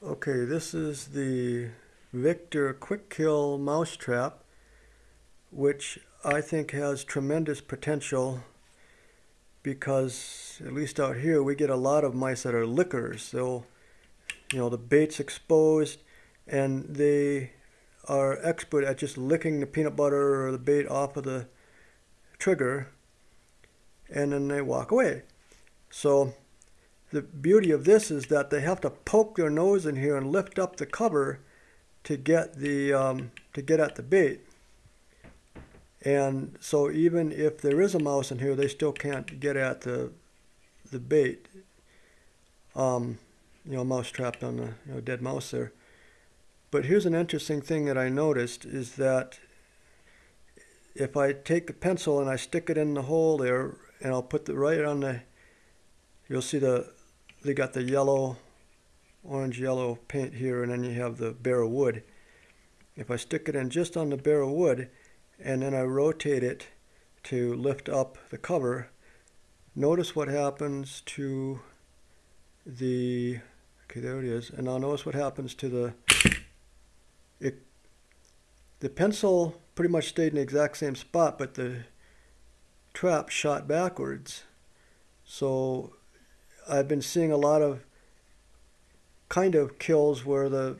Okay, this is the Victor Quick Kill Mousetrap, which I think has tremendous potential because, at least out here, we get a lot of mice that are lickers. So, you know, the bait's exposed and they are expert at just licking the peanut butter or the bait off of the trigger and then they walk away. So, the beauty of this is that they have to poke their nose in here and lift up the cover to get the um, to get at the bait. And so even if there is a mouse in here, they still can't get at the the bait. Um, you know, mouse trapped on the you know, dead mouse there. But here's an interesting thing that I noticed is that if I take a pencil and I stick it in the hole there, and I'll put the right on the, you'll see the they got the yellow, orange yellow paint here, and then you have the bare wood. If I stick it in just on the bare wood, and then I rotate it to lift up the cover, notice what happens to the, okay, there it is, and now notice what happens to the, it, the pencil pretty much stayed in the exact same spot, but the trap shot backwards. So I've been seeing a lot of kind of kills where the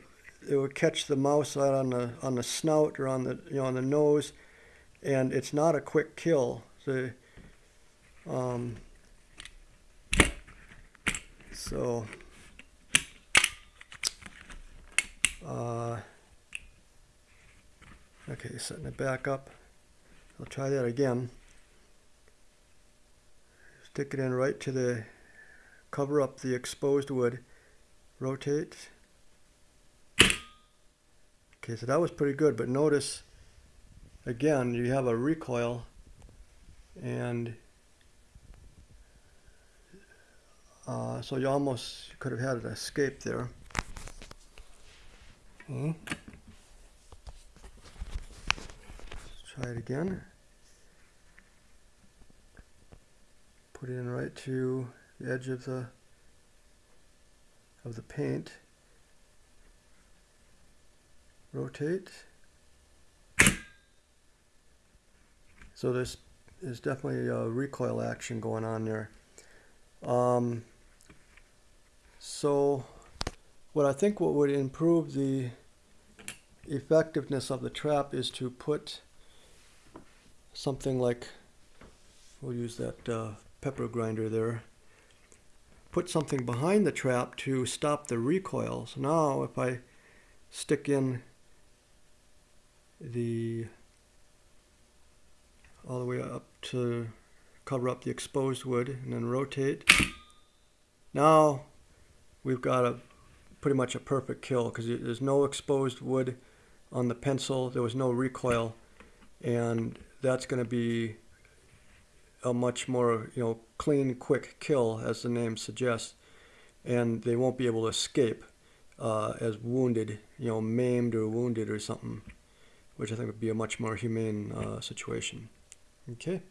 it would catch the mouse out on the on the snout or on the you know on the nose, and it's not a quick kill. So, um, so uh, okay, setting it back up. I'll try that again. Stick it in right to the cover up the exposed wood, rotate. Okay, so that was pretty good, but notice again you have a recoil and uh, so you almost could have had an escape there. Okay. try it again. Put it in right to the edge of the of the paint. Rotate. So this is definitely a recoil action going on there. Um, so what I think what would improve the effectiveness of the trap is to put something like, we'll use that uh, pepper grinder there, put something behind the trap to stop the recoil. So now if I stick in the all the way up to cover up the exposed wood and then rotate. Now we've got a pretty much a perfect kill because there's no exposed wood on the pencil. There was no recoil and that's going to be a much more you know clean, quick kill, as the name suggests, and they won't be able to escape uh, as wounded, you know, maimed or wounded or something, which I think would be a much more humane uh, situation. Okay.